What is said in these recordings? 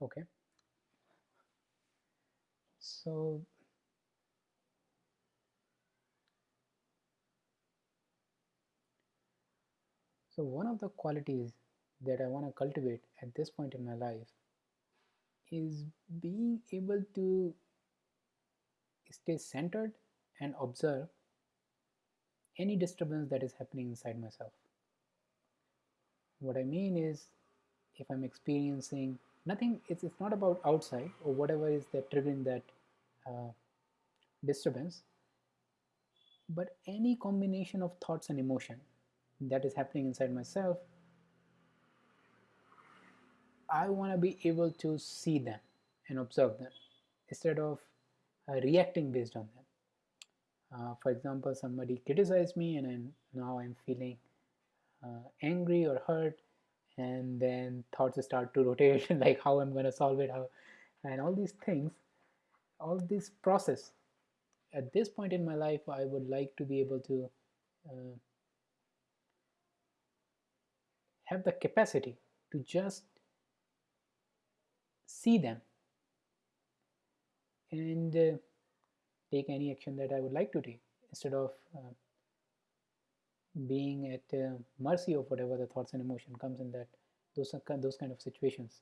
okay so so one of the qualities that I want to cultivate at this point in my life is being able to stay centered and observe any disturbance that is happening inside myself. What I mean is if I'm experiencing nothing, it's, it's not about outside or whatever is that triggering that uh, disturbance, but any combination of thoughts and emotion that is happening inside myself, I want to be able to see them and observe them instead of uh, reacting based on them. Uh, for example, somebody criticized me and I'm, now I'm feeling uh, angry or hurt and then thoughts start to rotate like how I'm going to solve it how and all these things all this process. At this point in my life I would like to be able to uh, have the capacity to just see them and uh, take any action that I would like to take instead of uh, being at uh, mercy of whatever the thoughts and emotion comes in that those those kind of situations.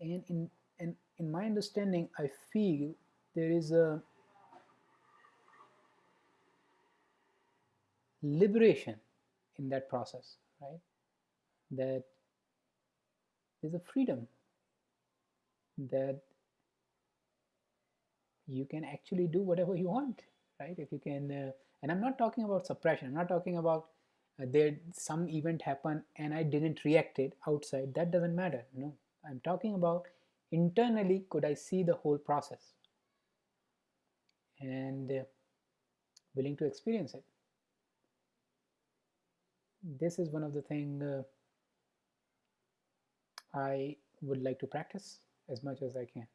And in and in my understanding I feel there is a liberation in that process right? That there's a freedom that you can actually do whatever you want right? If you can uh, and i'm not talking about suppression. I'm not talking about uh, there some event happened and i didn't react it outside. That doesn't matter no i'm talking about internally could i see the whole process? And uh, willing to experience it. This is one of the thing uh, i would like to practice as much as i can